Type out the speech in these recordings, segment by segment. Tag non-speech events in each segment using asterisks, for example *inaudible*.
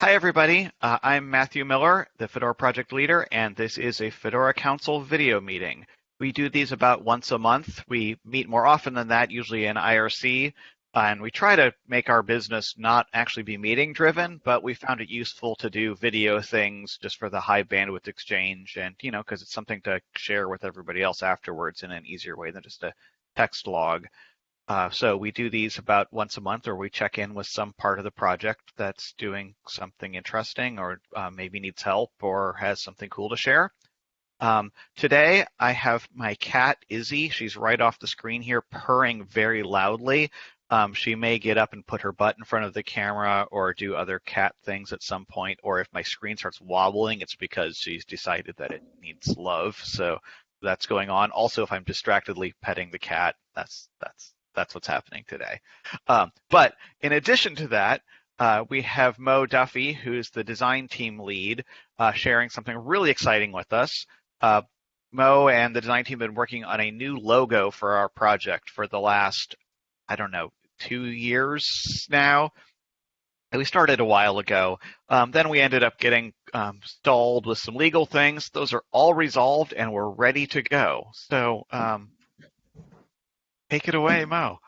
Hi, everybody. Uh, I'm Matthew Miller, the Fedora project leader, and this is a Fedora Council video meeting. We do these about once a month. We meet more often than that, usually in IRC, and we try to make our business not actually be meeting driven, but we found it useful to do video things just for the high bandwidth exchange and, you know, because it's something to share with everybody else afterwards in an easier way than just a text log. Uh, so we do these about once a month, or we check in with some part of the project that's doing something interesting, or uh, maybe needs help, or has something cool to share. Um, today I have my cat Izzy. She's right off the screen here, purring very loudly. Um, she may get up and put her butt in front of the camera or do other cat things at some point. Or if my screen starts wobbling, it's because she's decided that it needs love. So that's going on. Also, if I'm distractedly petting the cat, that's that's that's what's happening today. Um, but in addition to that, uh, we have Mo Duffy, who's the design team lead, uh, sharing something really exciting with us. Uh, Mo and the design team have been working on a new logo for our project for the last, I don't know, two years now. We started a while ago. Um, then we ended up getting um, stalled with some legal things. Those are all resolved and we're ready to go. So um, Take it away, Mo.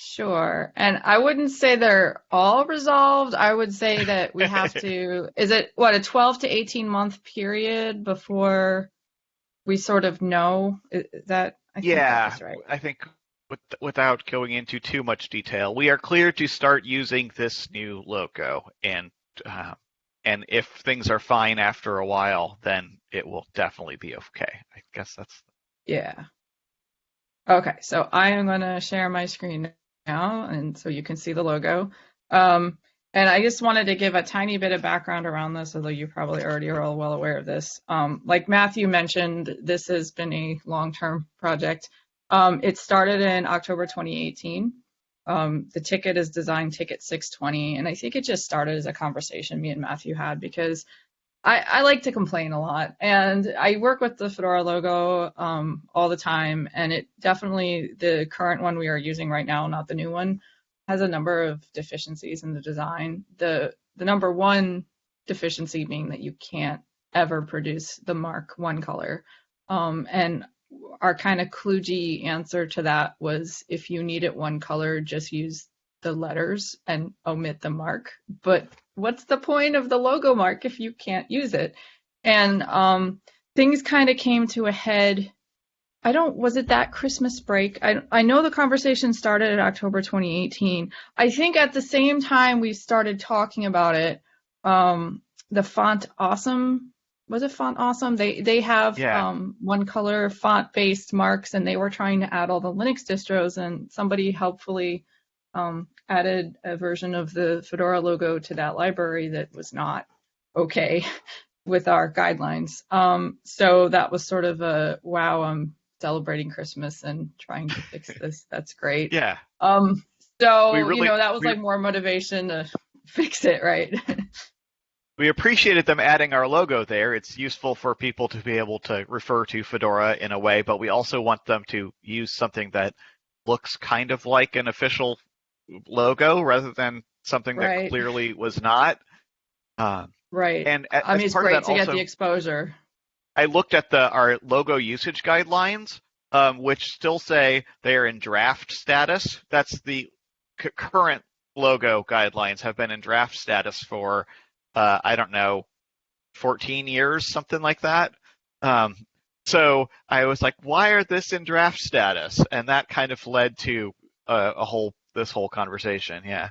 Sure. And I wouldn't say they're all resolved. I would say that we have to, *laughs* is it what, a 12 to 18 month period before we sort of know is that? I yeah, right. I think with, without going into too much detail, we are clear to start using this new logo. And, uh, and if things are fine after a while, then it will definitely be okay. I guess that's. Yeah. Okay, so I am going to share my screen now, and so you can see the logo. Um, and I just wanted to give a tiny bit of background around this, although you probably already are all well aware of this. Um, like Matthew mentioned, this has been a long-term project. Um, it started in October 2018. Um, the ticket is design ticket 620, and I think it just started as a conversation me and Matthew had because I, I, like to complain a lot, and I work with the Fedora logo um, all the time, and it definitely the current one we are using right now, not the new one, has a number of deficiencies in the design. The the number one deficiency being that you can't ever produce the mark one color, um, and our kind of kludgy answer to that was if you need it one color, just use the letters and omit the mark. But what's the point of the logo mark if you can't use it? And um, things kind of came to a head. I don't, was it that Christmas break? I, I know the conversation started in October 2018. I think at the same time we started talking about it, um, the font awesome was it font awesome they they have yeah. um, one color font based marks and they were trying to add all the linux distros and somebody helpfully um, added a version of the Fedora logo to that library that was not okay *laughs* with our guidelines. Um, so that was sort of a wow, I'm celebrating Christmas and trying to fix *laughs* this. That's great. Yeah. Um, so really, you know that was we, like more motivation to *laughs* fix it, right? we appreciated them adding our logo there. It's useful for people to be able to refer to Fedora in a way, but we also want them to use something that looks kind of like an official logo rather than something right. that clearly was not. Uh, right. And I mean, it's great to also, get the exposure. I looked at the our logo usage guidelines, um, which still say they are in draft status. That's the c- current logo guidelines have been in draft status for uh, I don't know, 14 years, something like that. Um, so I was like, why are this in draft status? And that kind of led to a, a whole this whole conversation. Yeah.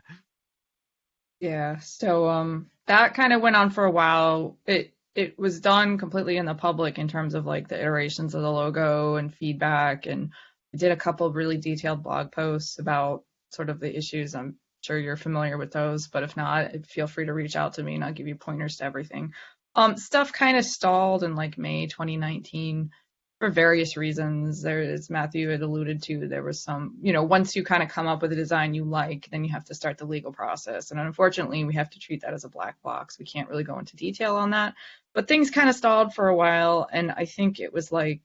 Yeah. So um, that kind of went on for a while. It it was done completely in the public in terms of like the iterations of the logo and feedback, and I did a couple really detailed blog posts about sort of the issues. I'm sure you're familiar with those, but if not, feel free to reach out to me and I'll give you pointers to everything. Um, stuff kind of stalled in like May 2019 for various reasons. There, as Matthew had alluded to, there was some, you know, once you kind of come up with a design you like, then you have to start the legal process. And unfortunately, we have to treat that as a black box. We can't really go into detail on that. But things kind of stalled for a while. And I think it was like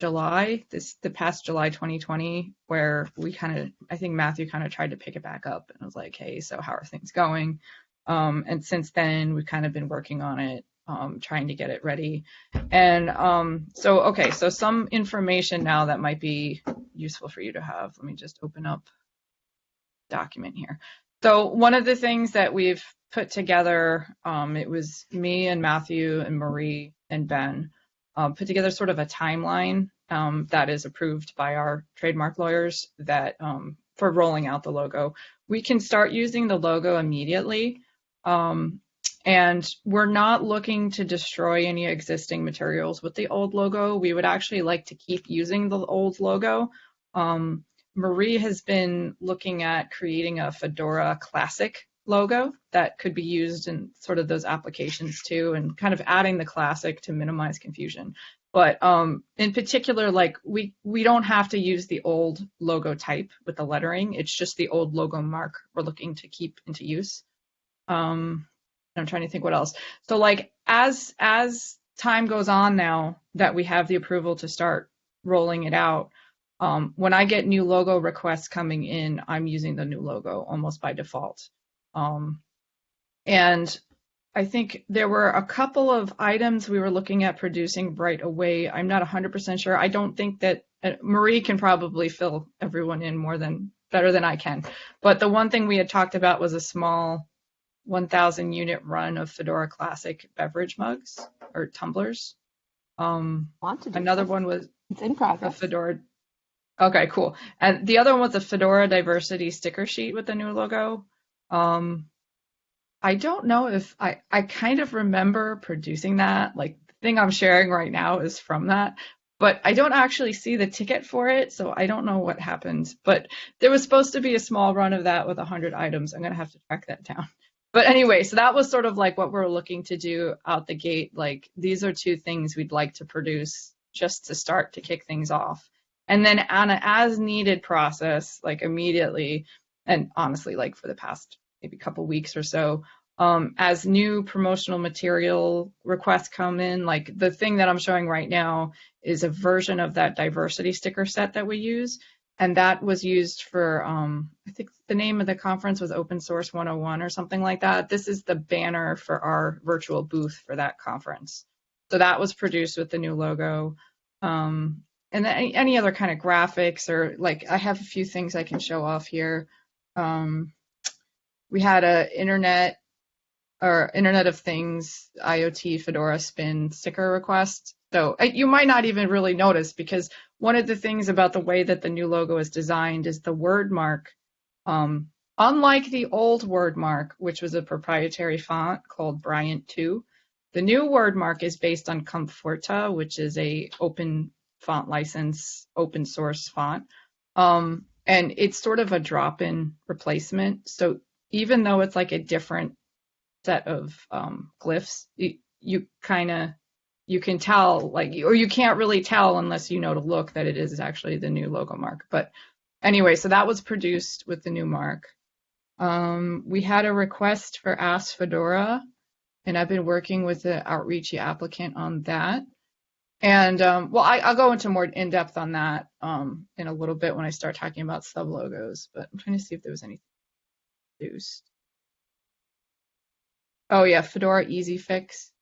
July, this the past July 2020, where we kind of, I think Matthew kind of tried to pick it back up and was like, hey, so how are things going? Um, and since then, we've kind of been working on it, um, trying to get it ready. And um, so, okay, so some information now that might be useful for you to have. Let me just open up document here. So one of the things that we've put together, um, it was me and Matthew and Marie and Ben, uh, put together sort of a timeline um, that is approved by our trademark lawyers that um, for rolling out the logo. We can start using the logo immediately. Um, and we're not looking to destroy any existing materials with the old logo. We would actually like to keep using the old logo. Um, Marie has been looking at creating a Fedora Classic logo that could be used in sort of those applications too, and kind of adding the classic to minimize confusion. But um, in particular, like we we don't have to use the old logo type with the lettering. It's just the old logo mark we're looking to keep into use. Um, I'm trying to think what else. So like as as time goes on now that we have the approval to start rolling it out, um, when I get new logo requests coming in, I'm using the new logo almost by default. Um, and I think there were a couple of items we were looking at producing right away. I'm not 100% sure. I don't think that uh, Marie can probably fill everyone in more than better than I can. But the one thing we had talked about was a small 1,000 unit run of Fedora Classic beverage mugs or tumblers. Um, another one was it's in progress. A Fedora. Okay, cool. And the other one was a Fedora diversity sticker sheet with the new logo. Um, I don't know if I, I kind of remember producing that. Like the thing I'm sharing right now is from that, but I don't actually see the ticket for it, so I don't know what happened. But there was supposed to be a small run of that with 100 items. I'm gonna have to track that down. But anyway, so that was sort of like what we're looking to do out the gate. Like these are two things we'd like to produce just to start to kick things off. And then on an as needed process, like immediately, and honestly, like for the past maybe couple weeks or so, um, as new promotional material requests come in, like the thing that I'm showing right now is a version of that diversity sticker set that we use. And that was used for, um, I think the name of the conference was Open Source 101 or something like that. This is the banner for our virtual booth for that conference. So that was produced with the new logo. Um, and any, any other kind of graphics or like I have a few things I can show off here. Um, we had a internet or Internet of Things IoT Fedora Spin sticker request. So you might not even really notice because one of the things about the way that the new logo is designed is the word mark. Um, unlike the old word mark, which was a proprietary font called Bryant 2, the new word mark is based on Comfortaa, which is a open font license, open source font. Um, and it's sort of a drop-in replacement. So even though it's like a different set of um, glyphs, you, you kind of you can tell like or you can't really tell unless you know to look that it is actually the new logo mark. But anyway, so that was produced with the new mark. Um, we had a request for Ask Fedora, and I've been working with the Outreachy applicant on that. And um, well, I, will go into more in depth on that um, in a little bit when I start talking about sub logos. But I'm trying to see if there was anything produced. Oh yeah, Fedora Easy Fix.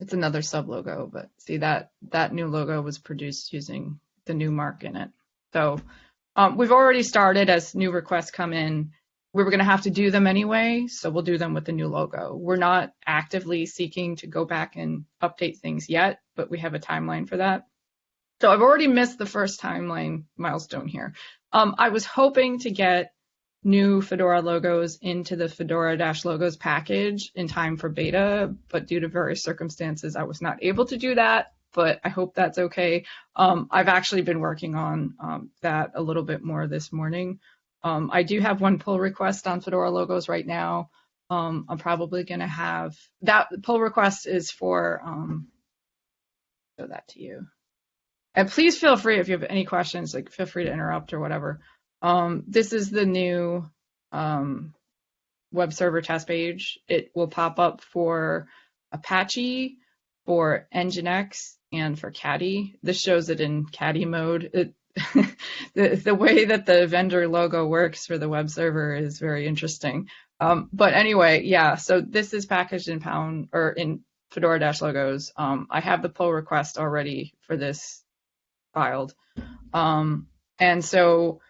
It's another sub logo, but see that that new logo was produced using the new mark in it. So um, we've already started as new requests come in. We were going to have to do them anyway, so we'll do them with the new logo. We're not actively seeking to go back and update things yet, but we have a timeline for that. So I've already missed the first timeline milestone here. Um, I was hoping to get new Fedora logos into the Fedora Dash logos package in time for beta, but due to various circumstances, I was not able to do that. But I hope that's okay. Um, I've actually been working on um, that a little bit more this morning. Um, I do have one pull request on Fedora logos right now. Um, I'm probably going to have that pull request is for um, show that to you. And please feel free if you have any questions, like feel free to interrupt or whatever. Um, this is the new um, web server test page. It will pop up for Apache, for Nginx, and for Caddy. This shows it in Caddy mode. It, *laughs* the the way that the vendor logo works for the web server is very interesting. Um, but anyway, yeah. So this is packaged in Pound or in Fedora Dash logos. Um, I have the pull request already for this filed, um, and so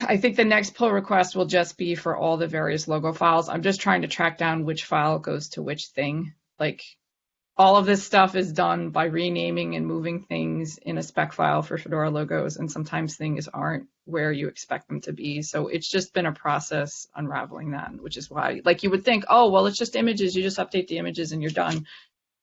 I think the next pull request will just be for all the various logo files. I'm just trying to track down which file goes to which thing. Like all of this stuff is done by renaming and moving things in a spec file for Fedora logos, and sometimes things aren't where you expect them to be. So it's just been a process unraveling that, which is why, like, you would think, oh, well, it's just images. You just update the images and you're done.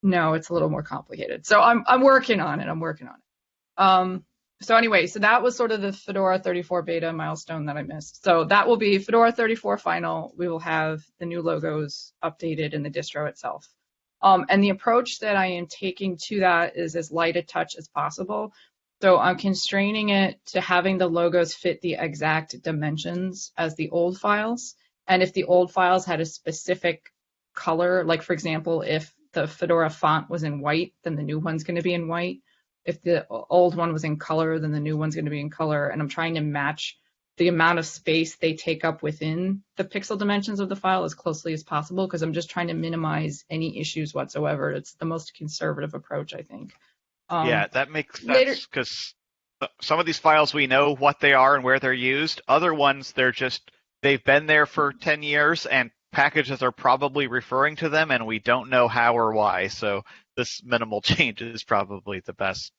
No, it's a little more complicated. So I'm I'm working on it. I'm working on it. Um, so anyway, so that was sort of the Fedora 34 beta milestone that I missed. So that will be Fedora 34 final. We will have the new logos updated in the distro itself. Um, and the approach that I am taking to that is as light a touch as possible. So I'm constraining it to having the logos fit the exact dimensions as the old files. And if the old files had a specific color, like for example, if the Fedora font was in white, then the new one's going to be in white. If the old one was in color, then the new one's going to be in color. And I'm trying to match the amount of space they take up within the pixel dimensions of the file as closely as possible because I'm just trying to minimize any issues whatsoever. It's the most conservative approach, I think. Um, yeah, that makes sense because some of these files we know what they are and where they're used. Other ones, they're just they've been there for 10 years and packages are probably referring to them and we don't know how or why. So this minimal *laughs* change is probably the best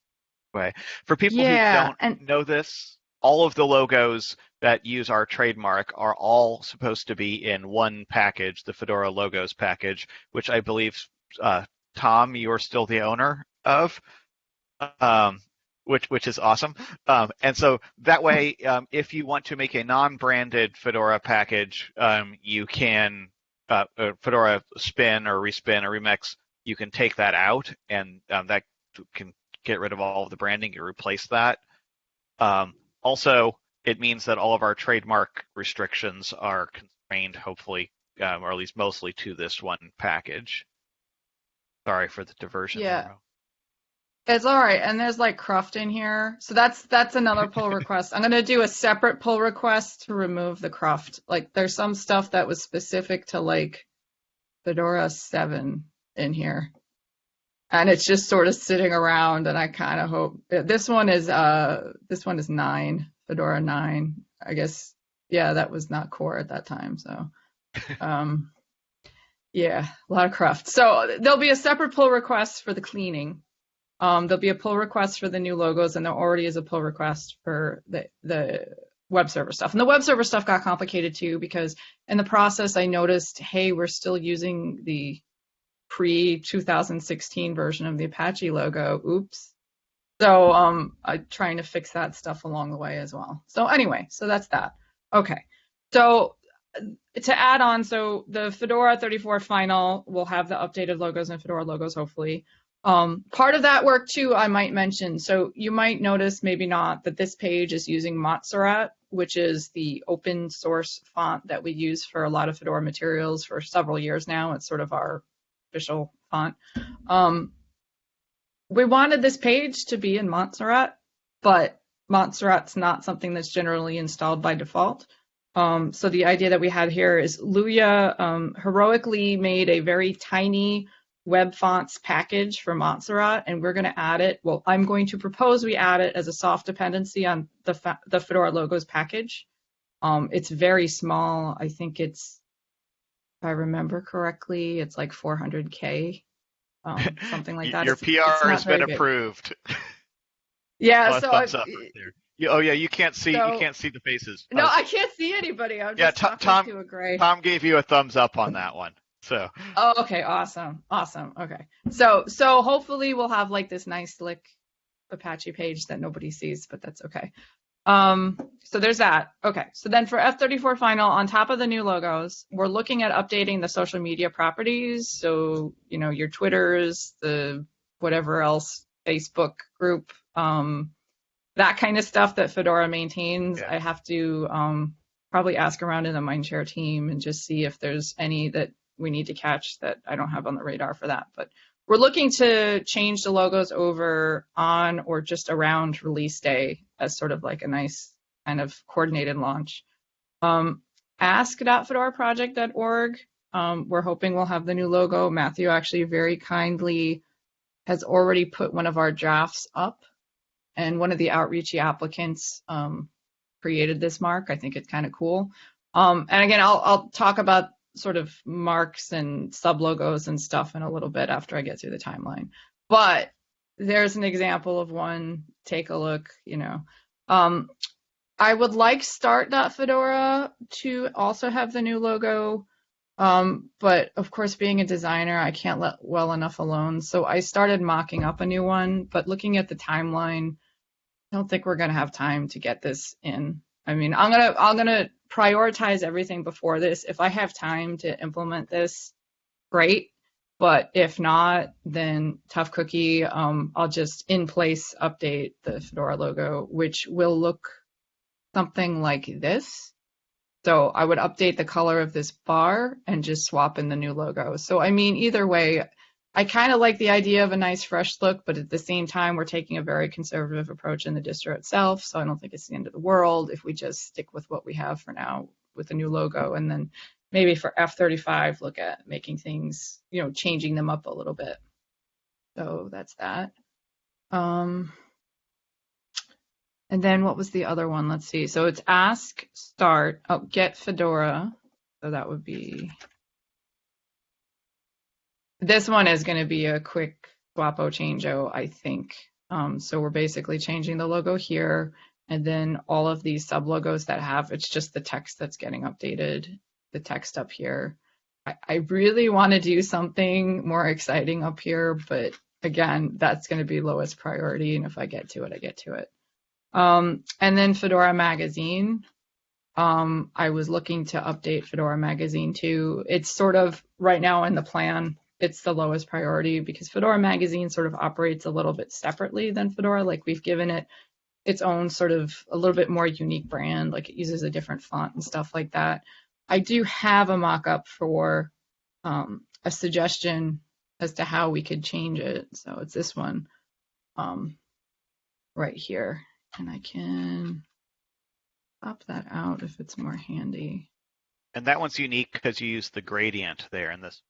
way. For people yeah, who don't and- know this, all of the logos that use our trademark are all supposed to be in one package, the Fedora logos package, which I believe, uh, Tom, you're still the owner of, um, which which is awesome. Um, and so that way, um, if you want to make a non-branded Fedora package, um, you can uh, uh, Fedora spin or respin or remix. You can take that out, and um, that can get rid of all of the branding. You replace that. Um, also, it means that all of our trademark restrictions are constrained, hopefully, um, or at least mostly to this one package. Sorry for the diversion. Yeah. It's all right. And there's like cruft in here. So that's that's another pull *laughs* request. I'm gonna do a separate pull request to remove the cruft. Like there's some stuff that was specific to like Fedora 7 in here. And it's just sort of sitting around and I kind of hope this one is uh this one is nine. Fedora 9. I guess, yeah, that was not core at that time. So, *laughs* um, yeah, a lot of cruft. So there'll be a separate pull request for the cleaning. Um, there'll be a pull request for the new logos, and there already is a pull request for the the web server stuff. And the web server stuff got complicated too because in the process I noticed, hey, we're still using the pre 2016 version of the Apache logo. Oops. So um, I'm trying to fix that stuff along the way as well. So anyway, so that's that. Okay. So uh, to add on, so the Fedora 34 final will have the updated logos and Fedora logos, hopefully. Um, part of that work too, I might mention. So you might notice, maybe not, that this page is using Montserrat, which is the open source font that we use for a lot of Fedora materials for several years now. It's sort of our official font. Um, we wanted this page to be in Montserrat, but Montserrat's not something that's generally installed by default. Um, so the idea that we had here is Luya um, heroically made a very tiny web fonts package for Montserrat, and we're going to add it. Well, I'm going to propose we add it as a soft dependency on the, the Fedora logos package. Um, it's very small. I think it's, if I remember correctly, it's like 400K um, *laughs* something like that. Your it's, PR it's has been big. approved. *laughs* Yeah, Oh, so thumbs I, up right there. You- oh yeah, you can't see So- you can't see the faces. no, I can't see anybody. I'm Yeah, Tom- talking Tom- to a gray. Tom gave you a thumbs up on that one. So Oh, okay, awesome, awesome. Okay, so so hopefully we'll have like this nice slick Apache page that nobody sees, but that's okay. Um, so there's that. Okay, so then for F34 final, on top of the new logos, we're looking at updating the social media properties. So you know your Twitters, the whatever else, Facebook group, um, that kind of stuff that Fedora maintains. Yeah. I have to um, probably ask around in the Mindshare team and just see if there's any that we need to catch that I don't have on the radar for that. But we're looking to change the logos over on or just around release day as sort of like a nice kind of coordinated launch. Um, ask.fedoraproject.org. Um, we're hoping we'll have the new logo. Matthew actually very kindly has already put one of our drafts up, and one of the outreachy applicants um, created this mark. I think it's kind of cool. Um, and again, I'll, I'll talk about sort of marks and sub logos and stuff in a little bit after I get through the timeline. But there's an example of one. Take a look, you know. Um, I would like start.fedora to also have the new logo. Um, but of course, being a designer, I can't let well enough alone. So I started mocking up a new one, but looking at the timeline, I don't think we're going to have time to get this in. I mean, I'm going to, I'm going to prioritize everything before this. If I have time to implement this, great. But if not, then tough cookie. Um, I'll just in place update the Fedora logo, which will look something like this. So I would update the color of this bar and just swap in the new logo. So I mean, either way, I kind of like the idea of a nice fresh look, but at the same time, we're taking a very conservative approach in the distro itself. So I don't think it's the end of the world if we just stick with what we have for now with the new logo. And then maybe for F35, look at making things, you know, changing them up a little bit. So that's that. Um, and then what was the other one? Let's see. So it's ask, start, oh, get Fedora. So that would be this one is going to be a quick swapo changeo, I think. Um, so we're basically changing the logo here, and then all of these sub logos that have it's just the text that's getting updated, the text up here. I, I really want to do something more exciting up here, but again, that's going to be lowest priority, and if I get to it, I get to it. Um, and then Fedora Magazine. Um, I was looking to update Fedora Magazine too. It's sort of right now in the plan it's the lowest priority because Fedora Magazine sort of operates a little bit separately than Fedora. Like we've given it its own sort of a little bit more unique brand, like it uses a different font and stuff like that. I do have a mock-up for um, a suggestion as to how we could change it. So it's this one um, right here. And I can pop that out if it's more handy. And that one's unique because you use the gradient there in this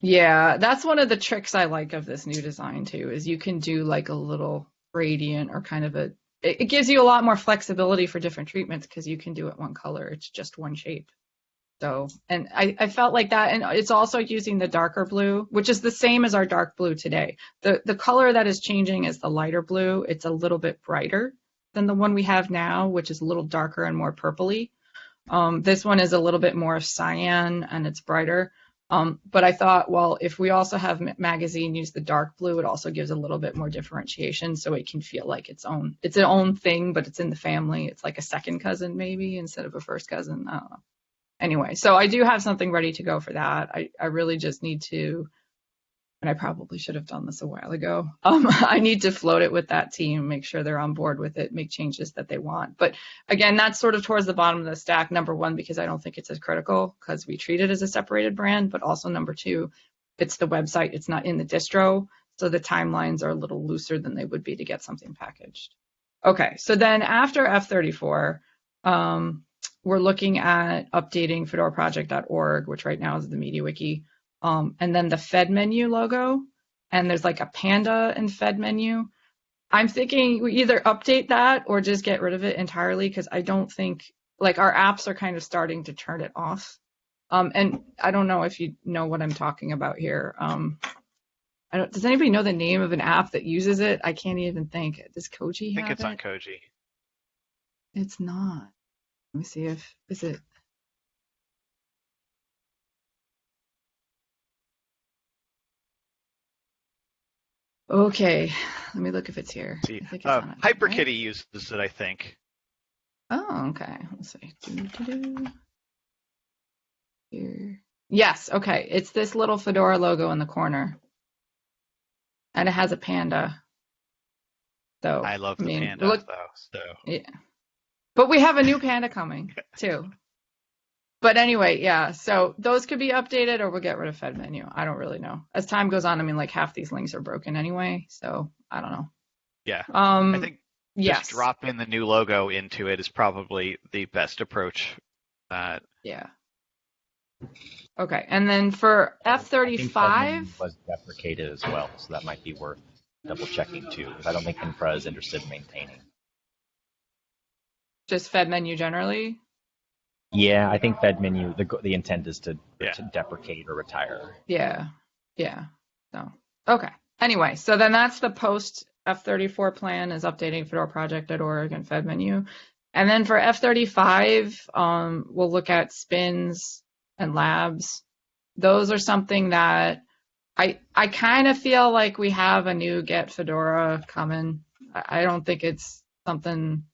yeah, that's one of the tricks I like of this new design too, is you can do like a little gradient or kind of a, it, gives you a lot more flexibility for different treatments because you can do it one color. It's just one shape. So, and I, I felt like that, and it's also using the darker blue, which is the same as our dark blue today. The, the color that is changing is the lighter blue. It's a little bit brighter than the one we have now, which is a little darker and more purpley. Um, this one is a little bit more cyan and it's brighter. Um, but I thought, well, if we also have magazine use the dark blue, it also gives a little bit more differentiation, so it can feel like its own, its an own thing, but it's in the family. It's like a second cousin maybe instead of a first cousin. I don't know. Anyway, so I do have something ready to go for that. I, I really just need to and I probably should have done this a while ago. Um, *laughs* I need to float it with that team, make sure they're on board with it, make changes that they want. But again, that's sort of towards the bottom of the stack. Number one, because I don't think it's as critical because we treat it as a separated brand. But also number two, it's the website, it's not in the distro. So the timelines are a little looser than they would be to get something packaged. Okay, so then after F34, um, we're looking at updating fedoraproject.org, which right now is the MediaWiki um, and then the Fed menu logo, and there's like a panda in Fed menu. I'm thinking we either update that or just get rid of it entirely because I don't think like our apps are kind of starting to turn it off. Um, and I don't know if you know what I'm talking about here. Um, I don't, does anybody know the name of an app that uses it? I can't even think. Does Koji have I think it's it? on Koji. It's not. Let me see if is it Okay, let me look if it's here. See, uh, HyperKitty right? uses it, I think. Oh, okay. Let's see. Doo -doo -doo. Here. Yes, okay. It's this little fedora logo in the corner. And it has a panda. So I love the I mean, panda look, though. So yeah. But we have a new panda coming too. *laughs* but anyway, yeah. So those could be updated, or we'll get rid of Fed menu. I don't really know. As time goes on, I mean, like half these links are broken anyway, so I don't know. Yeah. Um, I think yes. just drop in the new logo into it is probably the best approach. Uh, Yeah. Okay, and then for F I thirty think five. Fedman was deprecated as well, so that might be worth double checking too, because I don't think Infra is interested in maintaining. just Fed menu generally. Yeah, I think Fed menu, the, the intent is to, Yeah. to deprecate or retire. Yeah, yeah. So okay. Anyway, so then that's the post F34 plan is updating fedoraproject.org and Fed menu. And then for F35, um, we'll look at spins and labs. Those are something that I I kind of feel like we have a new Get Fedora coming. I I don't think it's something.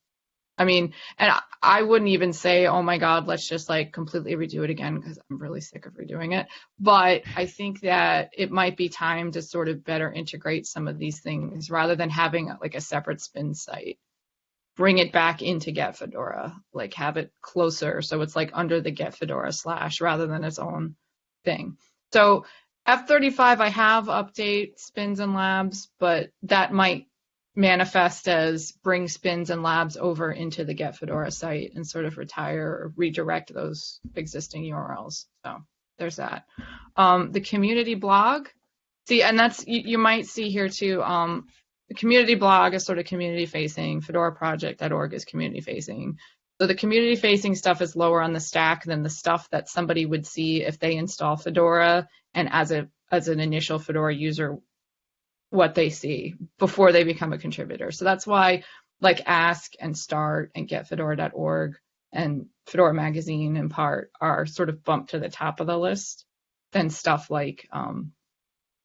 I mean, and I, wouldn't even say, oh my God, let's just like completely redo it again because I'm really sick of redoing it. But I think that it might be time to sort of better integrate some of these things rather than having like a separate spin site. Bring it back into Get Fedora, like have it closer so it's like under the Get Fedora slash rather than its own thing. So F35, I have update spins and labs, but that might manifest as bring spins and labs over into the Get Fedora site and sort of retire or redirect those existing URLs. So there's that. Um, the community blog, see, and that's you, you might see here too. Um, the community blog is sort of community facing. FedoraProject.org is community facing. So the community facing stuff is lower on the stack than the stuff that somebody would see if they install Fedora and as a as an initial Fedora user what they see before they become a contributor. So that's why like ask and start and get fedora.org and Fedora magazine in part are sort of bumped to the top of the list than stuff like um,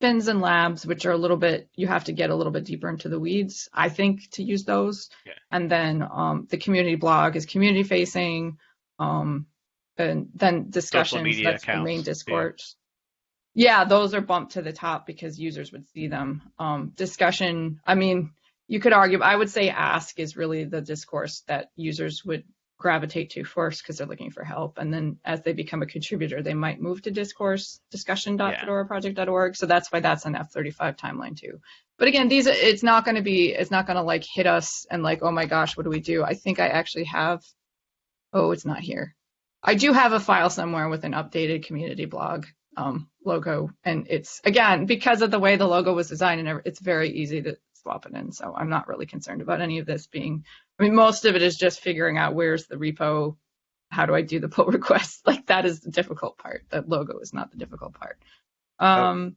spins and labs, which are a little bit, you have to get a little bit deeper into the weeds, I think, to use those. Yeah. And then um, the community blog is community facing. Um, and then discussions, media that's the accounts, main yeah. discourse. Yeah, those are bumped to the top because users would see them. Um, discussion, I mean, you could argue, I would say ask is really the discourse that users would gravitate to first because they're looking for help. And then as they become a contributor, they might move to discourse discussion.fedoraproject.org. So that's why that's an F35 timeline too. But again, these it's not going to be it's not going to like hit us and like, oh my gosh, what do we do? I think I actually have oh, it's not here. I do have a file somewhere with an updated community blog um, logo, and it's again because of the way the logo was designed, and it's very easy to swap it in. So I'm not really concerned about any of this being. I mean, most of it is just figuring out where's the repo, how do I do the pull *laughs* request. Like that is the difficult part. The logo is not the difficult part. Um,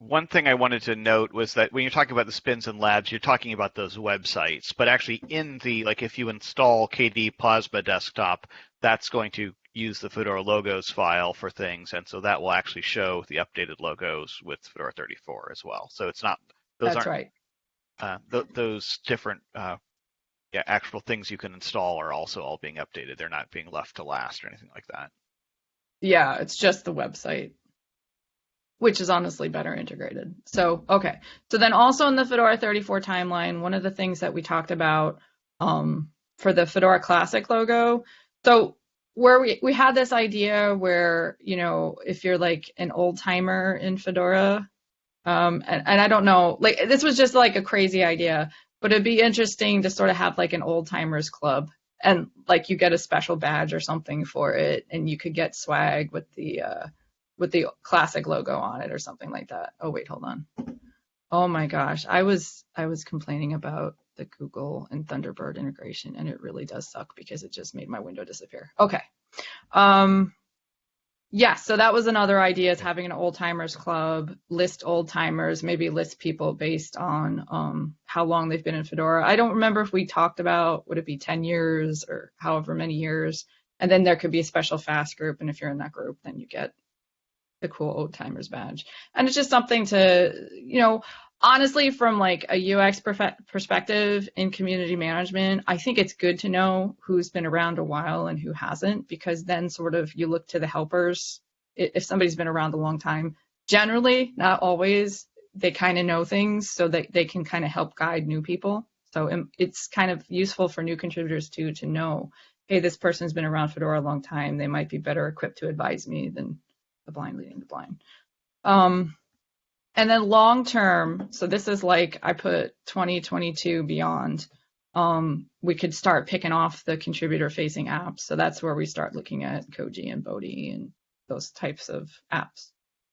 One thing I wanted to note was that when you're talking about the spins and labs, you're talking about those websites, but actually in the like if you install KDE Plasma Desktop, that's going to use the Fedora logos file for things, and so that will actually show the updated logos with Fedora 34 as well. So it's not those that's aren't right. uh, th- those different uh, yeah actual things you can install are also all being updated. They're not being left to last or anything like that. Yeah, it's just the website, which is honestly better integrated. So, okay. So then also in the Fedora 34 timeline, one of the things that we talked about um, for the Fedora Classic logo, so where we, we had this idea where, you know, if you're like an old timer in Fedora, um, and, and I don't know, like this was just like a crazy idea, but it'd be interesting to sort of have like an old timers club and like you get a special badge or something for it and you could get swag with the uh with the classic logo on it or something like that. Oh wait hold on. Oh my gosh. I was i was complaining about the google and thunderbird integration and it really does suck because it just made my window disappear. Okay. Um yeah so that was another idea is having an old timers club list old timers maybe list people based on um, how long they've been in fedora. I don't remember if we talked about would it be 10 years or however many years? And then there could be a special FAS group and if you're in that group then you get the cool old timers badge. And it's just something to you know honestly from like a ux perspective in community management i think it's good to know who's been around a while and who hasn't because then sort of you look to the helpers. If somebody's been around a long time generally not always they kind of know things so that they can kind of help guide new people. So um, it's kind of useful for new contributors too to know hey, this person's been around Fedora a long time. They might be better equipped to advise me than the blind leading the blind. Um, and then long term, so this is like I put 2022 beyond. Um, we could start picking off the contributor facing apps. So that's where we start looking at Koji and Bodhi and those types of apps.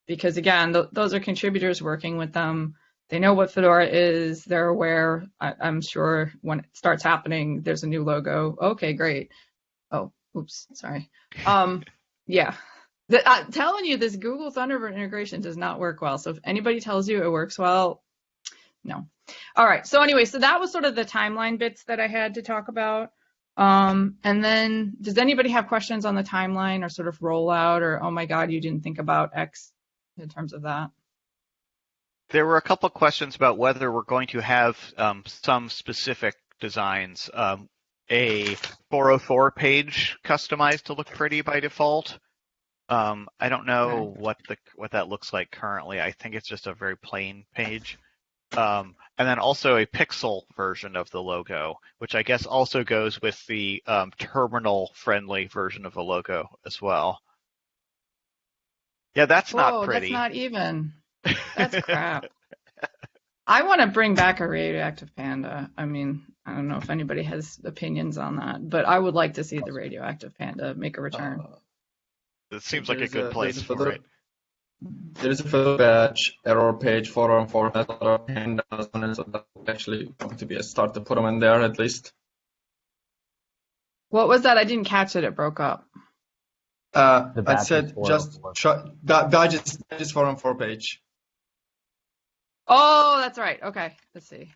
Because again, th- those are contributors working with them. They know what Fedora is. They're aware. I- I'm sure when it starts happening, there's a new logo. Okay, great. Oh, oops, sorry. Um, yeah. The, I'm telling you, this Google Thunderbird integration does not work well. So if anybody tells you it works well, no. All right. So anyway, so that was sort of the timeline bits that I had to talk about. Um, and then does anybody have questions on the timeline or sort of rollout or, oh my God, you didn't think about X in terms of that? There were a couple questions about whether we're going to have um, some specific designs. Um, a 404 page customized to look pretty by default. Um, I don't know what the what that looks like currently. I think it's just a very plain page. Um, and then also a pixel version of the logo, which I guess also goes with the um, terminal friendly version of the logo as well. Yeah, that's Whoa, not pretty. that's not even. That's crap. *laughs* I want to bring back a radioactive panda. I mean, I don't know if anybody has opinions on that, but I would like to see the radioactive panda make a return. Uh, it seems like a good a- place there's for photo- it. There is a full batch error page for and format a lot of pandas on it, so that would actually going to be a start to put them in there at least. What was that? I didn't catch it. It broke up. Uh, The I said just for- try that badges badges for and for page. Oh, that's right. Okay, let's see.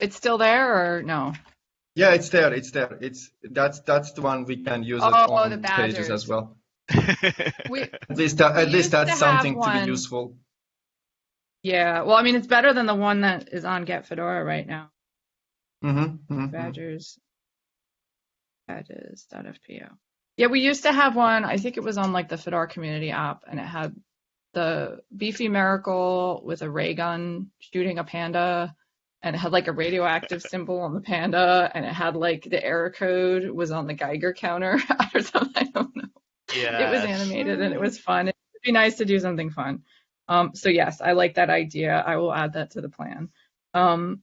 It's still there or no? Yeah, it's there. It's there. It's that's that's the one we can use it Oh, on the pages as well. *laughs* We, At least that, We at least used to that's have something to be useful. yeah. Well, I mean, it's better than the one that is on Get Fedora right now. Mm-hmm, mm-hmm. Badgers. Badges.fpo. Yeah, we used to have one. I think it was on like the Fedora community app, and it had the beefy miracle with a ray gun shooting a panda, and it had like a radioactive *laughs* symbol on the panda, and it had like the error code was on the Geiger counter or *laughs* something. I don't know. yeah. It was animated and it was fun. It'd be nice to do something fun. Um, so yes, I like that idea. I will add that to the plan. Um,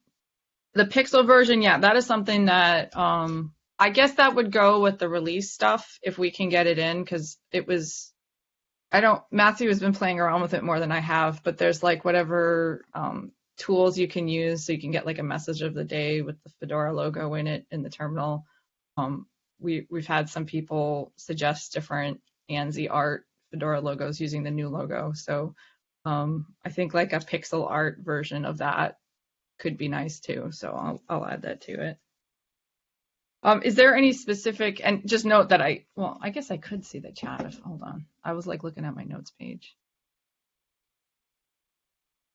the pixel version, yeah, that is something that um, I guess that would go with the release stuff if we can get it in because it was. I don't. Matthew has been playing around with it more than I have, but there's like whatever um, tools you can use so you can get like a message of the day with the Fedora logo in it in the terminal. Um, we we've had some people suggest different ANSI art Fedora logos using the new logo. So um, I think like a pixel art version of that could be nice too. So I'll I'll add that to it. Um, is there any specific and just note that I well I guess I could see the chat if hold on I was like looking at my notes page.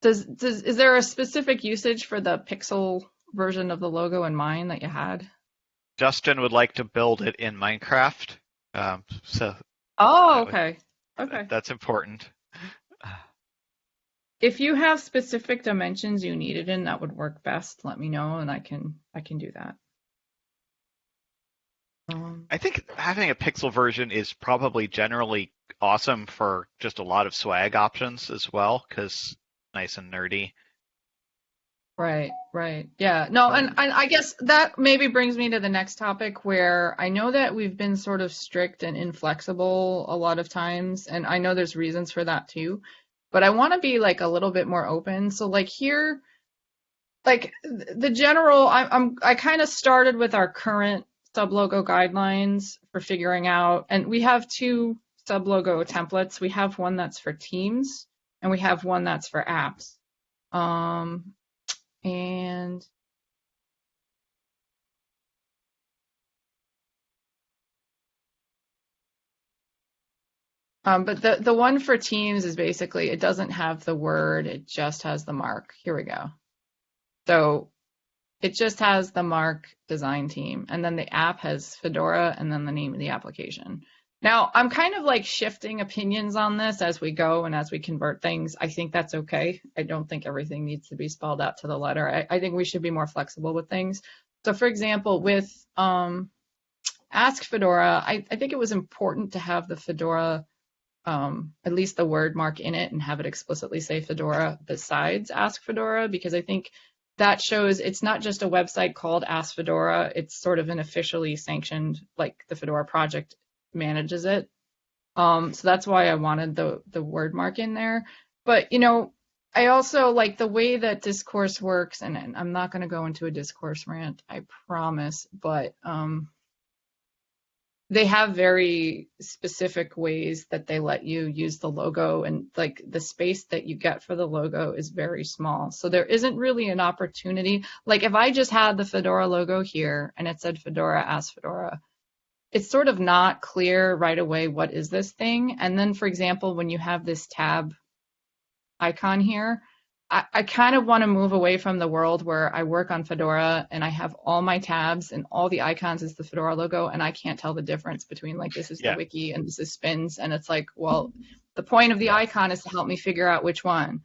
Does does is there a specific usage for the pixel version of the logo in mind that you had? Justin would like to build it in Minecraft. Um, so Oh, That would- okay. Okay. that's important. If you have specific dimensions you need it in, that would work best. Let me know, and I can I can do that. Um, I think having a pixel version is probably generally awesome for just a lot of swag options as well, because nice and nerdy. right, right, yeah. No, um, and, and I guess that maybe brings me to the next topic where I know that we've been sort of strict and inflexible a lot of times, and I know there's reasons for that too. But I want to be like a little bit more open. So like here, like the general, I, I'm I kind of started with our current sublogo guidelines for figuring out, and we have two sublogo templates. We have one that's for teams, and we have one that's for apps. Um, and Um, but the, the one for Teams is basically, it doesn't have the word, it just has the mark. Here we go. So it just has the mark design team, and then the app has Fedora and then the name of the application. Now, I'm kind of like shifting opinions on this as we go and as we convert things. I think that's okay. I don't think everything needs to be spelled out to the letter. I, I think we should be more flexible with things. So, for example, with um, Ask Fedora, I, I think it was important to have the Fedora, um, at least the word mark in it and have it explicitly say Fedora besides Ask Fedora, because I think that shows it's not just a website called Ask Fedora, it's sort of an officially sanctioned, like the Fedora project manages it. Um, so that's why I wanted the, the word mark in there. But, you know, I also like the way that discourse works, and, and I'm not going to go into a discourse rant, I promise, but um, they have very specific ways that they let you use the logo, and like the space that you get for the logo is very small. So there isn't really an opportunity. Like if I just had the Fedora logo here and it said Fedora, Ask Fedora, it's sort of not clear right away what is this thing. And then, for example, when you have this tab icon here. I, I kind of want to move away from the world where I work on Fedora and I have all my tabs and all the icons is the Fedora logo and I can't tell the difference between like this is Yeah. the wiki and this is spins and it's like, well, the point of the icon is to help me figure out which one.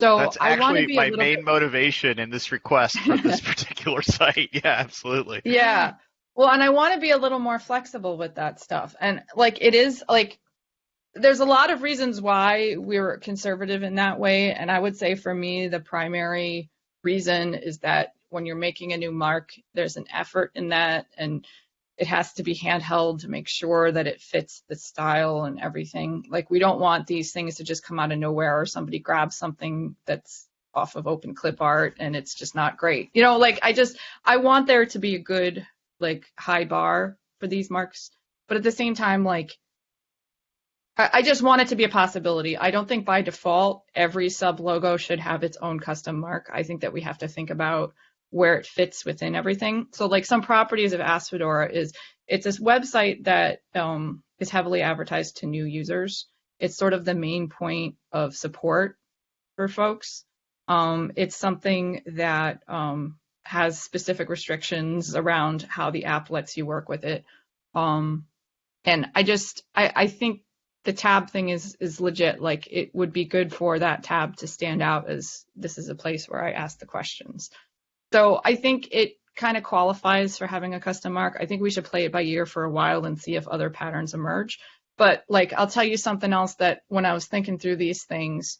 So That's I want to actually be my main bit, motivation in this request for this *laughs* particular site. *laughs* Yeah, absolutely. yeah. Well, and I want to be a little more flexible with that stuff. And like it is like there's a lot of reasons why we're conservative in that way. And I would say for me, the primary reason is that when you're making a new mark, there's an effort in that and it has to be handheld to make sure that it fits the style and everything. Like we don't want these things to just come out of nowhere or somebody grabs something that's off of open clip art and it's just not great. You know, like I just I want there to be a good like high bar for these marks, but at the same time like I I just want it to be a possibility. I don't think by default every sub logo should have its own custom mark. I think that we have to think about where it fits within everything. So like some properties of Ask Fedora is it's this website that um, is heavily advertised to new users. It's sort of the main point of support for folks. Um, it's something that um, has specific restrictions around how the app lets you work with it. Um, and I just I, I think the tab thing is is legit. Like it would be good for that tab to stand out as this is a place where I ask the questions. So I think it kind of qualifies for having a custom mark. I think we should play it by ear for a while and see if other patterns emerge. But like I'll tell you something else that when I was thinking through these things,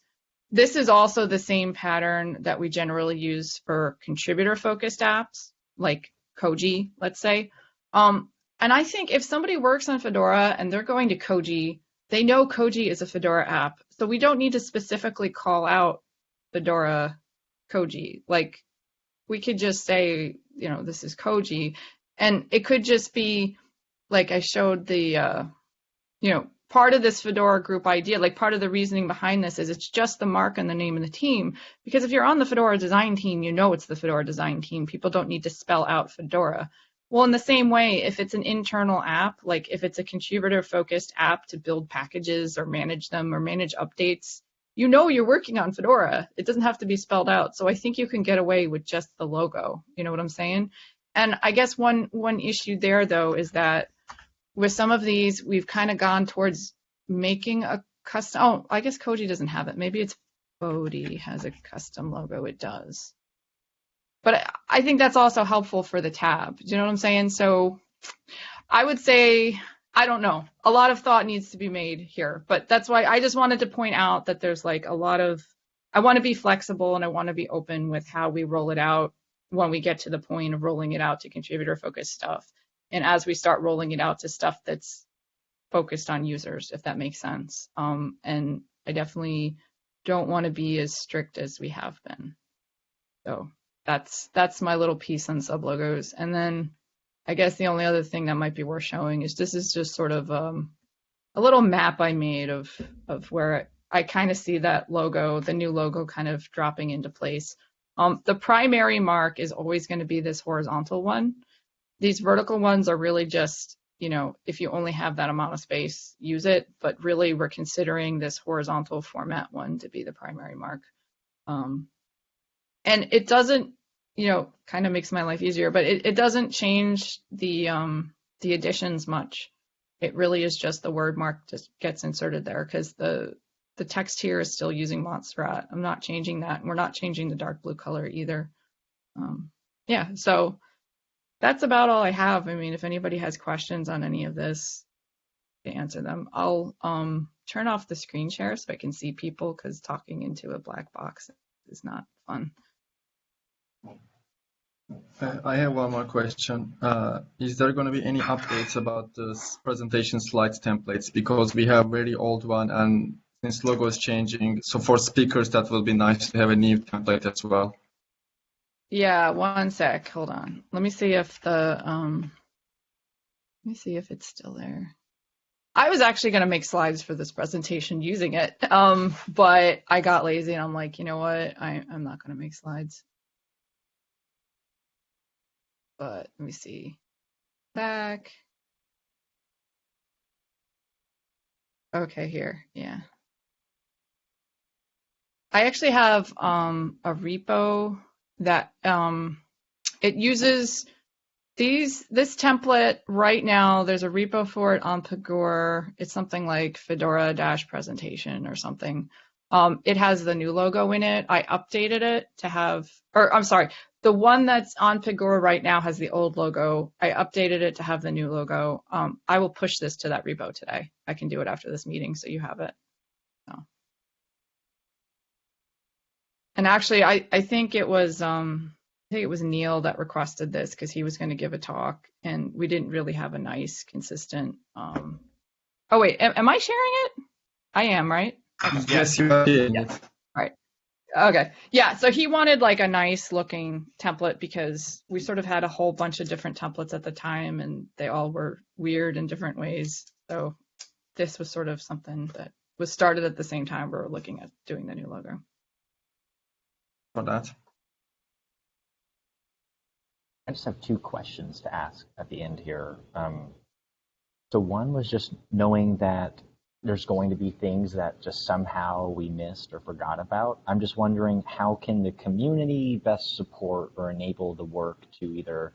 this is also the same pattern that we generally use for contributor focused apps like Koji, let's say. Um, and I think if somebody works on Fedora and they're going to Koji, they know Koji is a Fedora app. So we don't need to specifically call out Fedora Koji. Like we could just say, you know, this is Koji. And it could just be like I showed the, uh, you know, part of this Fedora group idea, like part of the reasoning behind this is it's just the mark and the name of the team. Because if you're on the Fedora design team, you know it's the Fedora design team. People don't need to spell out Fedora. Well, in the same way, if it's an internal app, like if it's a contributor focused app to build packages or manage them or manage updates, you know you're working on Fedora. It doesn't have to be spelled out. So I think you can get away with just the logo. You know what I'm saying? And I guess one one issue there though is that with some of these, we've kind of gone towards making a custom. Oh, I guess Koji doesn't have it. Maybe it's Bodhi has a custom logo. It does. But I- think that's also helpful for the tab. Do you know what I'm saying? So I would say, I don't know. A lot of thought needs to be made here. But that's why I just wanted to point out that there's like a lot of, I want to be flexible and I want to be open with how we roll it out when we get to the point of rolling it out to contributor focused stuff. And as we start rolling it out to stuff that's focused on users, if that makes sense. Um, and I definitely don't want to be as strict as we have been. So that's that's my little piece on sub logos. And then I guess the only other thing that might be worth showing is this is just sort of um, a little map I made of of where I kind of see that logo, the new logo, kind of dropping into place. Um, the primary mark is always going to be this horizontal one. These vertical ones are really just, you know, if you only have that amount of space, use it. But really, we're considering this horizontal format one to be the primary mark. Um, and it doesn't, you know, kind of makes my life easier, but it, it doesn't change the um, the additions much. It really is just the word mark just gets inserted there because the the text here is still using Montserrat. I'm not changing that, and we're not changing the dark blue color either. Um, yeah, so that's about all I have. I mean, if anybody has questions on any of this, to answer them. I'll um, turn off the screen share so I can see people because talking into a black box is not fun. I have one more question. Uh, is there going to be any updates about the presentation slides templates? Because we have very old one and since logo is changing, so for speakers, that will be nice to have a new template as well. Yeah, one sec. Hold on. Let me see if the um, let me see if it's still there. I was actually going to make slides for this presentation using it, um, but I got lazy and I'm like, you know what? I, I'm not going to make slides. But let me see. Back. Okay, here. Yeah. I actually have um, a repo that um, it uses these this template right now. There's a repo for it on Pagure. It's something like Fedora dash presentation or something. Um, it has the new logo in it. I updated it to have, or I'm sorry, the one that's on Pagure right now has the old logo. I updated it to have the new logo. Um, I will push this to that repo today. I can do it after this meeting, so you have it. So. And actually, I, I think it was um, I think it was Neil that requested this because he was going to give a talk, and we didn't really have a nice, consistent. Um... Oh wait, am, am I sharing it? I am, right? Okay. Yes, you are. Yeah. All right. Okay. Yeah. So he wanted like a nice looking template because we sort of had a whole bunch of different templates at the time, and they all were weird in different ways. So this was sort of something that was started at the same time we were looking at doing the new logo for that. I just have two questions to ask at the end here. Um, so one was just knowing that there's going to be things that just somehow we missed or forgot about. I'm just wondering how can the community best support or enable the work to either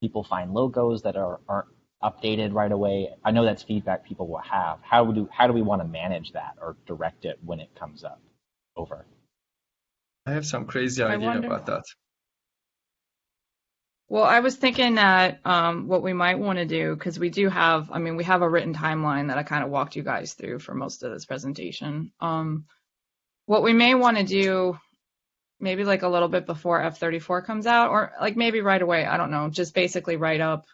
people find logos that are, aren't updated right away. I know that's feedback people will have. How do how do we want to manage that or direct it when it comes up? Over. I have some crazy idea wonder... about that. Well, I was thinking that um, what we might want to do, because we do have, I mean, we have a written timeline that I kind of walked you guys through for most of this presentation. Um, what we may want to do, maybe like a little bit before F34 comes out, or like maybe right away, I don't know, just basically write up,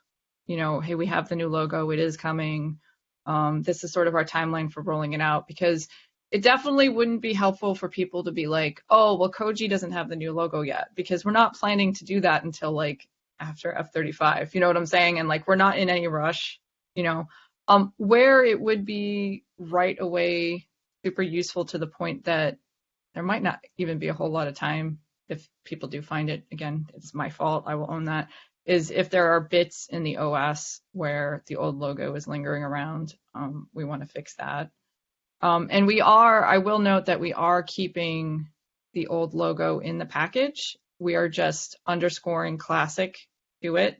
you know, hey, we have the new logo, it is coming. Um, this is sort of our timeline for rolling it out, because it definitely wouldn't be helpful for people to be like, oh, well, Koji doesn't have the new logo yet because we're not planning to do that until like after F35. You know what I'm saying? And like, we're not in any rush, you know. Um, where it would be right away super useful to the point that there might not even be a whole lot of time if people do find it. Again, it's my fault. I will own that. Is if there are bits in the OS where the old logo is lingering around, um, we want to fix that. Um, and we are, I will note that we are keeping the old logo in the package. We are just underscoring classic to it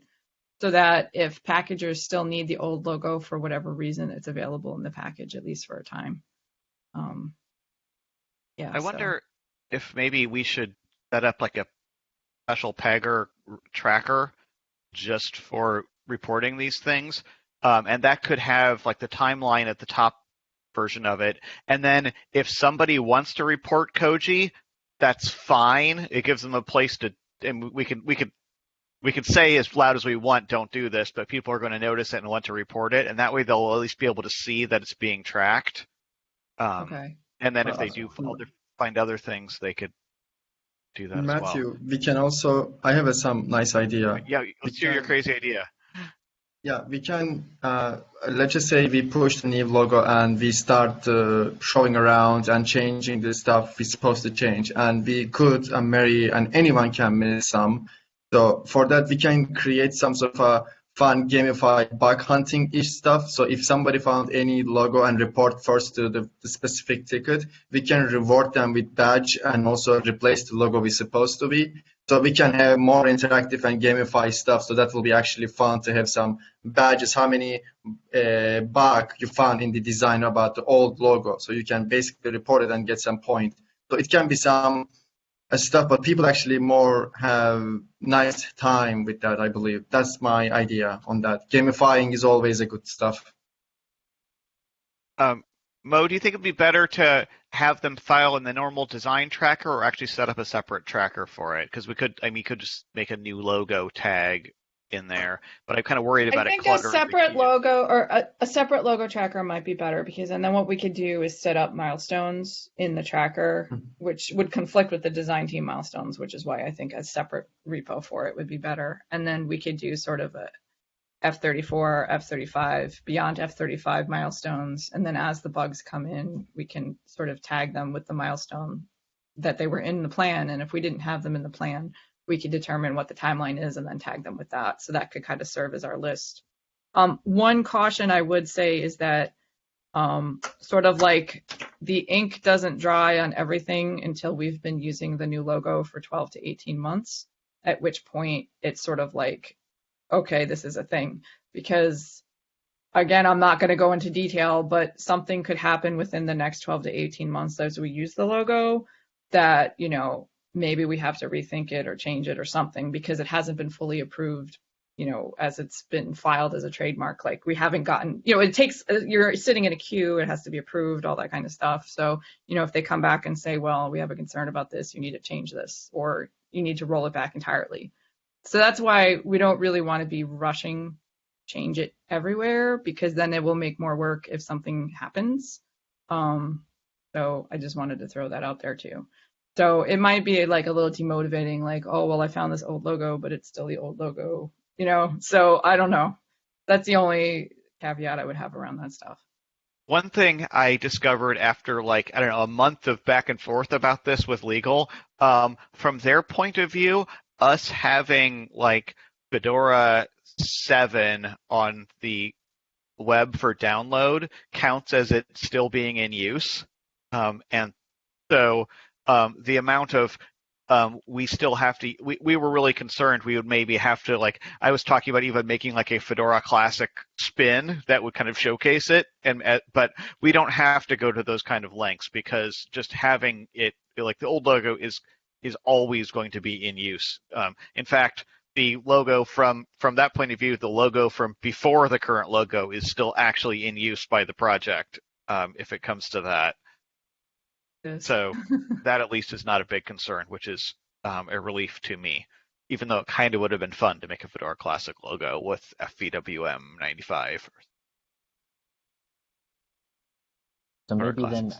so that if packagers still need the old logo for whatever reason, it's available in the package, at least for a time. Um, yeah. I wonder if maybe we should set up like a special Pagure tracker just for reporting these things. Um, and that could have like the timeline at the top version of it. And then if somebody wants to report Koji, that's fine. It gives them a place to, and we can we can we can say as loud as we want, don't do this, but people are going to notice it and want to report it, and that way they'll at least be able to see that it's being tracked. Um, okay. And then if they do find other things, they could do that Matthew, well. we can also. I have a, some nice idea. Yeah, let's hear your crazy idea. Yeah, we can, uh, let's just say we push the new logo and we start uh, showing around and changing the stuff we're supposed to change. And we could, and Mary and anyone can miss some. So for that, we can create some sort of a fun gamified bug hunting ish stuff. So if somebody found any logo and report first to the, the, specific ticket, we can reward them with badge and also replace the logo we're supposed to be. So we can have more interactive and gamified stuff. So that will be actually fun to have some badges, how many uh, bug you found in the design about the old logo. So you can basically report it and get some point. So it can be some stuff, but people actually more have nice time with that. I believe that's my idea on that. Gamifying is always a good stuff. Um, Mo, do you think it'd be better to have them file in the normal design tracker or actually set up a separate tracker for it? Because we could, I mean, you could just make a new logo tag in there, but I'm kind of worried about it. I it think a separate logo or a, a separate logo tracker might be better because and then what we could do is set up milestones in the tracker, Mhm. which would conflict with the design team milestones, which is why I think a separate repo for it would be better. And then we could do sort of a F34, F35, beyond F35 milestones. And then as the bugs come in, we can sort of tag them with the milestone that they were in the plan. And if we didn't have them in the plan, we could determine what the timeline is and then tag them with that. So that could kind of serve as our list. Um, one caution I would say is that um, sort of like the ink doesn't dry on everything until we've been using the new logo for 12 to 18 months, at which point it's sort of like, okay, this is a thing. Because again, I'm not going to go into detail, but something could happen within the next 12 to 18 months as we use the logo that, you know, maybe we have to rethink it or change it or something because it hasn't been fully approved you know as it's been filed as a trademark. Like we haven't gotten you know it takes you're sitting in a queue it has to be approved all that kind of stuff. So you know if they come back and say well we have a concern about this you need to change this or you need to roll it back entirely so that's why we don't really want to be rushing change it everywhere because then it will make more work if something happens um so i just wanted to throw that out there too so it might be like a little demotivating, like, oh, well, I found this old logo, but it's still the old logo, you know? So I don't know. That's the only caveat I would have around that stuff. One thing I discovered after like I don't know a month of back and forth about this with legal, um, from their point of view, us having like Fedora seven on the web for download counts as it still being in use, um, and so um, the amount of um, we still have to. We, we were really concerned we would maybe have to like. I was talking about even making like a Fedora Classic spin that would kind of showcase it, and uh, but we don't have to go to those kind of lengths because just having it like the old logo is is always going to be in use. Um, in fact, the logo from from that point of view, the logo from before the current logo is still actually in use by the project. Um, if it comes to that. Yes. So *laughs* that at least is not a big concern, which is um, a relief to me. Even though it kind of would have been fun to make a Fedora Classic logo with FVWM 95. So maybe then,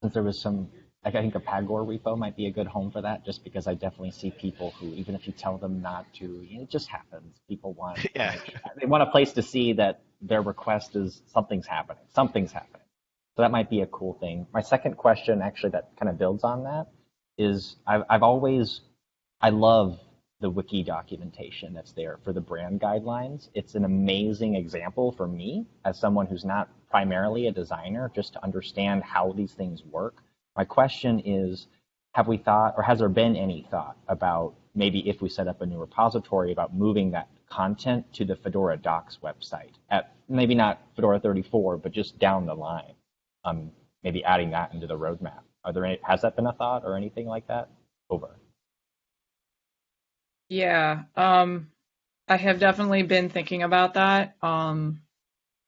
since there was some, like I think a Pagure repo might be a good home for that, just because I definitely see people who, even if you tell them not to, it just happens. People want, *laughs* Yeah. they want a place to see that their request is something's happening. Something's happening. So that might be a cool thing. My second question, actually, that kind of builds on that, is I've, I've always, I love the wiki documentation that's there for the brand guidelines. It's an amazing example for me as someone who's not primarily a designer, just to understand how these things work. My question is, have we thought, or has there been any thought about maybe if we set up a new repository about moving that content to the Fedora docs website at maybe not Fedora 34, but just down the line? um, maybe adding that into the roadmap. Are there any, has that been a thought or anything like that? Over. Yeah, um, I have definitely been thinking about that. Um,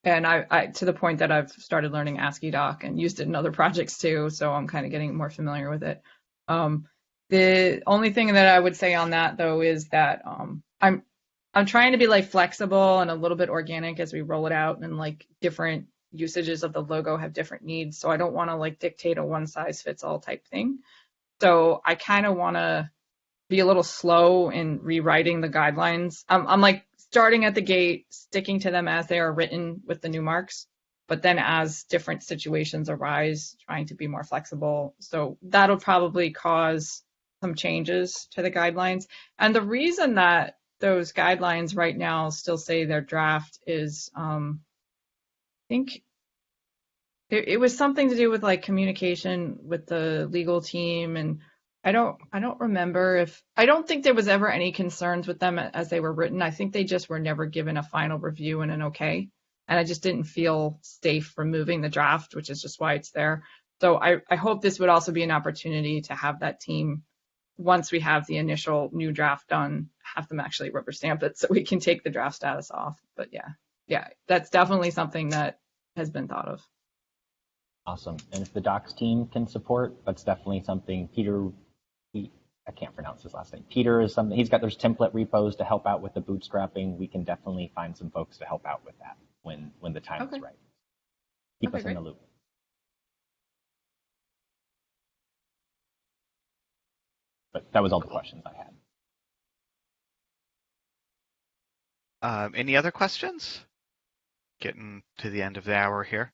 and I, I, to the point that I've started learning AsciiDoc and used it in other *laughs* projects too, so I'm kind of getting more familiar with it. Um, the only thing that I would say on that though is that um, I'm I'm trying to be like flexible and a little bit organic as we roll it out and like different usages of the logo have different needs. So I don't want to like dictate a one size fits all type thing. So I kind of want to be a little slow in rewriting the guidelines. I'm, I'm like starting at the gate, sticking to them as they are written with the new marks, but then as different situations arise, trying to be more flexible. So that'll probably cause some changes to the guidelines. And the reason that those guidelines right now still say they're draft is um, I think it, it was something to do with like communication with the legal team and I don't I don't remember if I don't think there was ever any concerns with them as they were written. I think they just were never given a final review and an okay. And I just didn't feel safe removing the draft, which is just why it's there. So I, I hope this would also be an opportunity to have that team once we have the initial new draft done, have them actually rubber stamp it so we can take the draft status off. But yeah, yeah, that's definitely something that has been thought of. Awesome. And if the docs team can support, that's definitely something Peter, I can't pronounce his last name. Peter is something, he's got those template repos to help out with the bootstrapping. We can definitely find some folks to help out with that when, when the time Okay. is right. Keep Okay, us in the loop. But that was all the questions I had. Um, any other questions? Getting to the end of the hour here.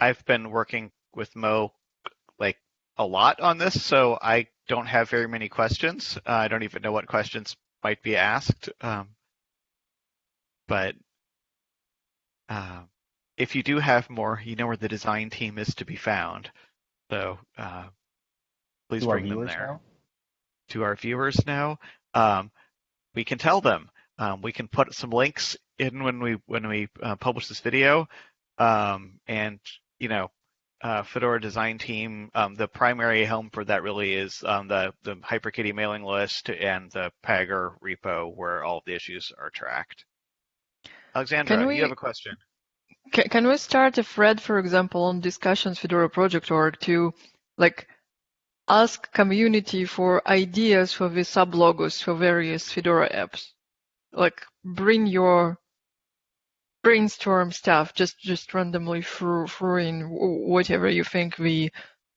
I've been working with Mo like a lot on this, so I don't have very many questions. Uh, I don't even know what questions might be asked. Um, but uh, if you do have more, you know where the design team is to be found. So uh, please To bring them there now, to our viewers now. Um, we can tell them. Um, we can put some links in when we when we uh, publish this video, um, and you know, uh, Fedora design team. Um, the primary helm for that really is um, the the HyperKitty mailing list and the Pagure repo where all the issues are tracked. Alexandra, we- you have a question? Can, can we start a thread, for example, on discussions Fedora project.org to like ask community for ideas for the sublogos for various Fedora apps? Like bring your brainstorm stuff, just just randomly throw, throw in whatever you think the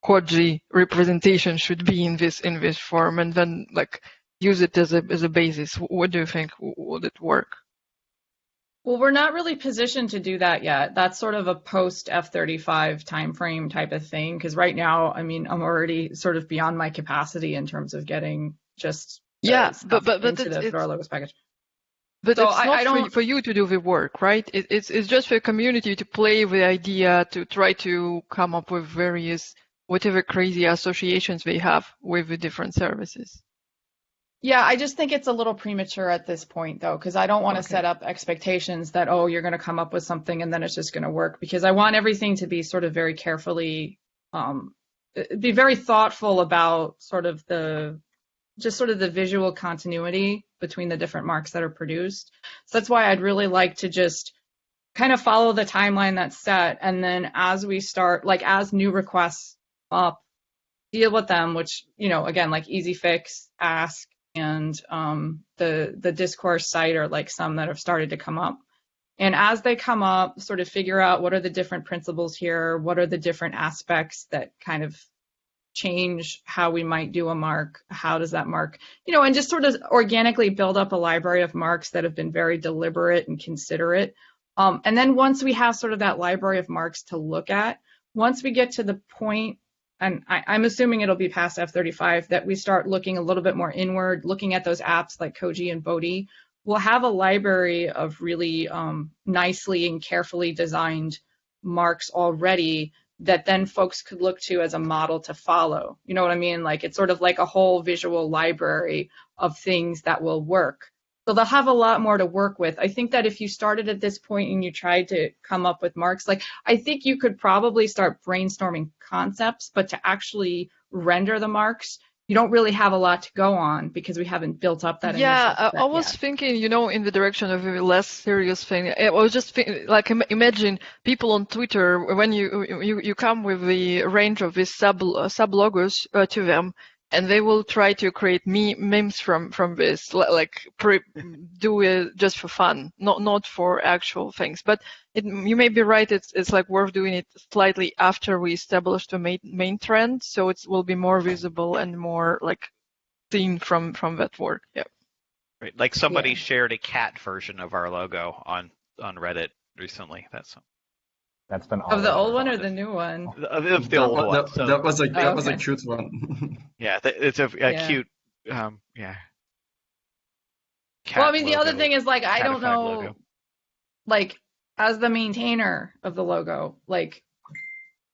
Quadri representation should be in this in this form, and then like use it as a as a basis. What do you think? Would it work? Well, we're not really positioned to do that yet. That's sort of a post F35 timeframe type of thing. Because right now, I mean, I'm already sort of beyond my capacity in terms of getting just Yeah, but- but- but into it's- the Fedora Logos package. But So it's I- not I for, don't- for you to do the work, right? It, it's it's just for the community to play with the idea to try to come up with various whatever crazy associations they have with the different services. Yeah, I just think it's a little premature at this point, though, because I don't want to Okay. set up expectations that, oh, you're going to come up with something and then it's just going to work, because I want everything to be sort of very carefully, um, be very thoughtful about sort of the, just sort of the visual continuity between the different marks that are produced. So that's why I'd really like to just kind of follow the timeline that's set. And then as we start, like as new requests up, deal with them, which, you know, again, like Easy Fix, Ask, and um, the the discourse site are like some that have started to come up. And as they come up, sort of figure out what are the different principles here, what are the different aspects that kind of change how we might do a mark, how does that mark, you know, and just sort of organically build up a library of marks that have been very deliberate and considerate. Um, and then once we have sort of that library of marks to look at, once we get to the point and I, I'm assuming it'll be past F35 that we start looking a little bit more inward, looking at those apps like Koji and Bodhi. We'll have a library of really um, nicely and carefully designed marks already that then folks could look to as a model to follow. You know what I mean? Like it's sort of like a whole visual library of things that will work. So they'll have a lot more to work with. I think that if you started at this point and you tried to come up with marks, like I think you could probably start brainstorming concepts, but to actually render the marks, you don't really have a lot to go on because we haven't built up that. yeah, I, I was yet. thinking, you know, in the direction of a less serious thing. I was just think, like, im- imagine people on Twitter when you you, you come with the range of these sub uh, sub logos uh, to them, and they will try to create me- memes from from this, like pre- do it just for fun, not not for actual things. But it, you may be right. It's it's like worth doing it slightly after we establish the main main trend, so it will be more visible and more like seen from from that work. Yeah. Right. Like somebody Yeah. shared a cat version of our logo on on Reddit recently. That's That's been Of the old one or the new one? of, of the That old one. that, So, that was a that Oh, was a okay. cute one. *laughs* yeah, it's a, a Yeah. cute. Um, yeah. well, I Cat mean, the other thing is like I don't know, logo. like as the maintainer of the logo, like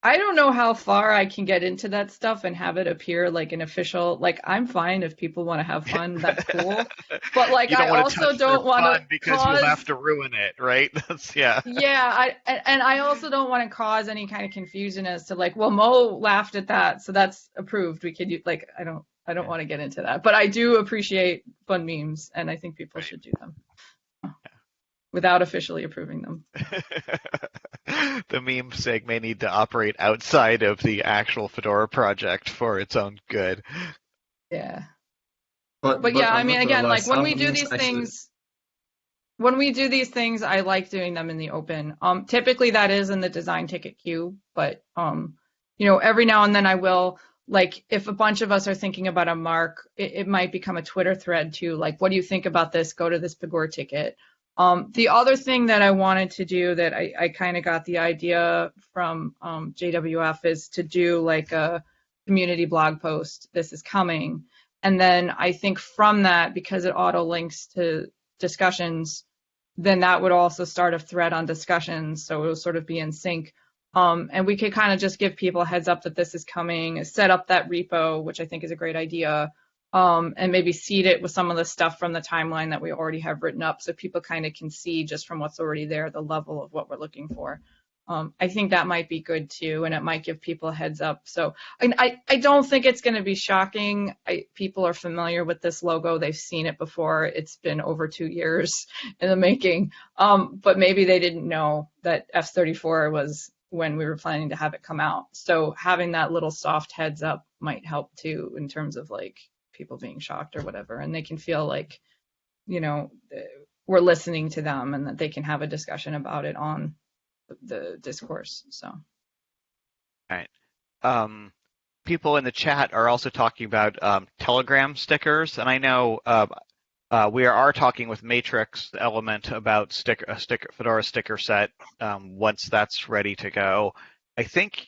I don't know how far I can get into that stuff and have it appear like an official. Like I'm fine if people want to have fun. That's cool. *laughs* But like I also don't want to because cause. you have to ruin it, right? *laughs* That's yeah. yeah, I and and I also don't want to cause any kind of confusion as to like, well, Mo laughed at that, so that's approved. We could like I don't I don't want to get into that, but I do appreciate fun memes, and I think people Right. should do them without officially approving them. *laughs* the meme sig may need to operate outside of the actual Fedora project for its own good. Yeah. But, but yeah, I mean, again, like when we do these actually- things, when we do these things, I like doing them in the open. Um, typically that is in the design ticket queue, but um, you know, every now and then I will like if a bunch of us are thinking about a mark, it, it might become a Twitter thread too. Like, what do you think about this? Go to this Pagure ticket. Um, the other thing that I wanted to do that I, I kind of got the idea from um, JWF is to do like a community blog post. This is coming. And then I think from that, because it auto links to discussions, then that would also start a thread on discussions. So it'll sort of be in sync. Um, and we could kind of just give people a heads up that this is coming, set up that repo, which I think is a great idea. Um, and maybe seed it with some of the stuff from the timeline that we already have written up so people kind of can see just from what's already there the level of what we're looking for. Um, I think that might be good too, and it might give people a heads up. So I, I, don't think it's going to be shocking. I, people are familiar with this logo. They've seen it before. It's been over two years *laughs* in the making. Um, but maybe they didn't know that F34 was when we were planning to have it come out. So having that little soft heads up might help too in terms of like people being shocked or whatever. And they can feel like, you know, we're listening to them and that they can have a discussion about it on the discourse. So. Um, people in the chat are also talking about um, Telegram stickers, and I know uh, uh, we are talking with Matrix Element about sticker, a sticker Fedora sticker set um, once that's ready to go. I think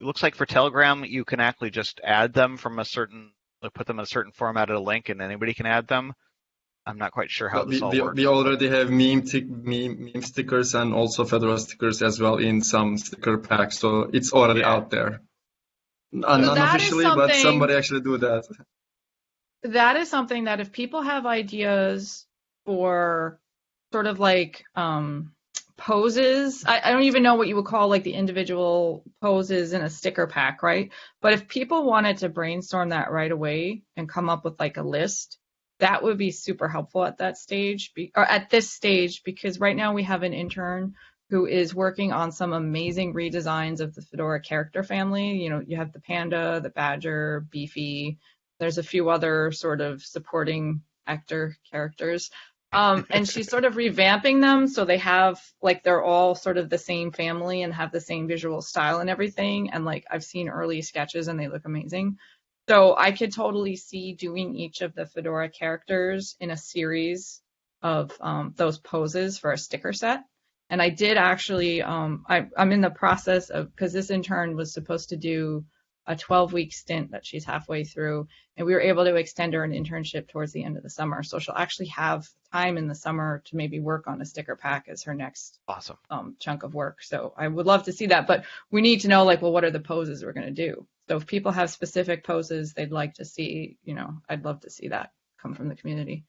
it looks like for Telegram you can actually just add them from a certain, like put them in a certain format at a link, and anybody can add them. I'm not quite sure how But this we, all we, works. we already have meme, tic, meme meme stickers and also Fedora stickers as well in some sticker packs, so it's already Yeah. out there. Uh, that is unofficially, but somebody actually do that. that is something that if people have ideas for sort of like um, poses, I, I don't even know what you would call like the individual poses in a sticker pack, right? But if people wanted to brainstorm that right away and come up with like a list, that would be super helpful at that stage be, or at this stage because right now we have an intern who is working on some amazing redesigns of the Fedora character family. You know, you have the panda, the badger, Beefy, there's a few other sort of supporting actor characters. Um, and she's sort of revamping them so they have like they're all sort of the same family and have the same visual style and everything. And like I've seen early sketches and they look amazing. So I could totally see doing each of the Fedora characters in a series of um, those poses for a sticker set. And I did actually, um, I, I'm in the process of, because this intern was supposed to do a 12 week stint that she's halfway through and we were able to extend her an internship towards the end of the summer so she'll actually have time in the summer to maybe work on a sticker pack as her next Awesome. um, chunk of work so i would love to see that but we need to know like well what are the poses we're going to do so if people have specific poses they'd like to see you know i'd love to see that come from the community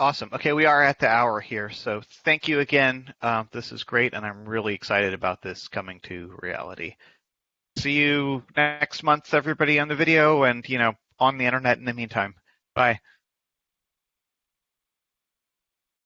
Awesome. Okay, we are at the hour here, so thank you again. Um, this is great, and I'm really excited about this coming to reality. See you next month, everybody, on the video and you know on the internet in the meantime. Bye.